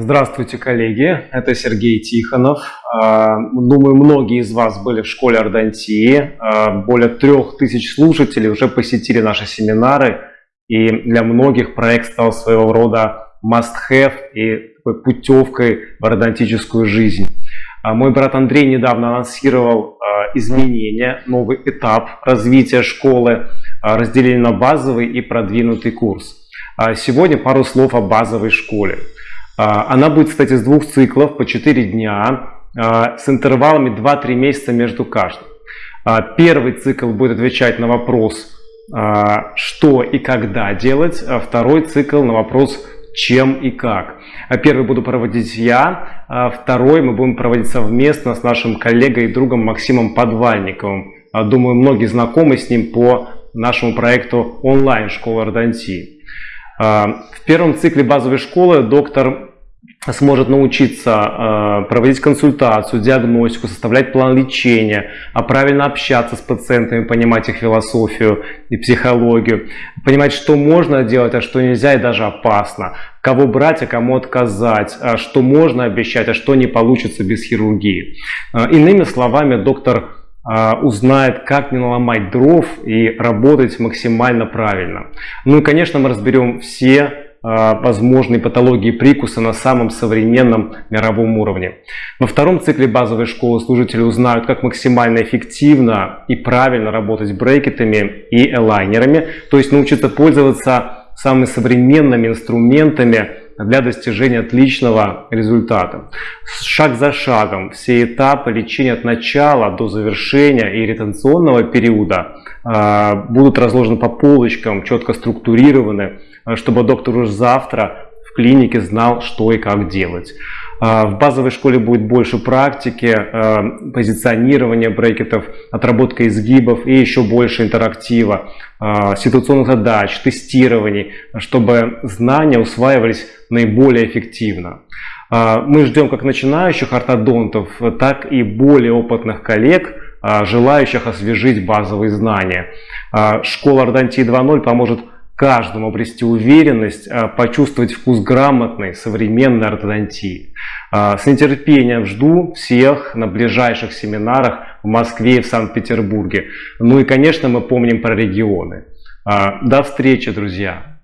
Здравствуйте, коллеги! Это Сергей Тихонов. А, думаю, многие из вас были в школе ордонтии. А, более трех тысяч слушателей уже посетили наши семинары. И для многих проект стал своего рода must-have и такой путевкой в ордонтическую жизнь. А, мой брат Андрей недавно анонсировал изменения, новый этап развития школы, разделение на базовый и продвинутый курс. Сегодня пару слов о базовой школе. А, она будет, кстати, с двух циклов по 4 дня а, с интервалами 2-3 месяца между каждым. А, первый цикл будет отвечать на вопрос, что и когда делать, а второй цикл на вопрос, чем и как. Первый буду проводить я, а второй мы будем проводить совместно с нашим коллегой и другом Максимом Подвальниковым. Думаю, многие знакомы с ним по нашему проекту онлайн школа ордонтии. В первом цикле базовой школы доктор сможет научиться э, проводить консультацию, диагностику, составлять план лечения, а правильно общаться с пациентами, понимать их философию и психологию, понимать, что можно делать, а что нельзя и даже опасно, кого брать, а кому отказать, а что можно обещать, а что не получится без хирургии. Э, иными словами, доктор э, узнает, как не наломать дров и работать максимально правильно. Ну и, конечно, мы разберем все возможной патологии прикуса на самом современном мировом уровне. Во втором цикле базовой школы служители узнают, как максимально эффективно и правильно работать брекетами и элайнерами, то есть научиться пользоваться самыми современными инструментами для достижения отличного результата. Шаг за шагом все этапы лечения от начала до завершения и ретенционного периода а, будут разложены по полочкам, четко структурированы, Э, чтобы доктор уже завтра в клинике знал, что и как делать. Э, в базовой школе будет больше практики, э, позиционирования брекетов, отработка изгибов и еще больше интерактива, ситуационных задач, тестирований, чтобы знания усваивались наиболее эффективно. Мы ждем как начинающих ортодонтов, так и более опытных коллег, желающих освежить базовые знания. Школа Ордонтии 2.0 поможет каждому обрести уверенность, а, почувствовать вкус грамотной современной ортодонтии. А, с нетерпением жду всех на ближайших семинарах в Москве и в Санкт-Петербурге. Ну и, конечно, мы помним про регионы. А, до встречи, друзья!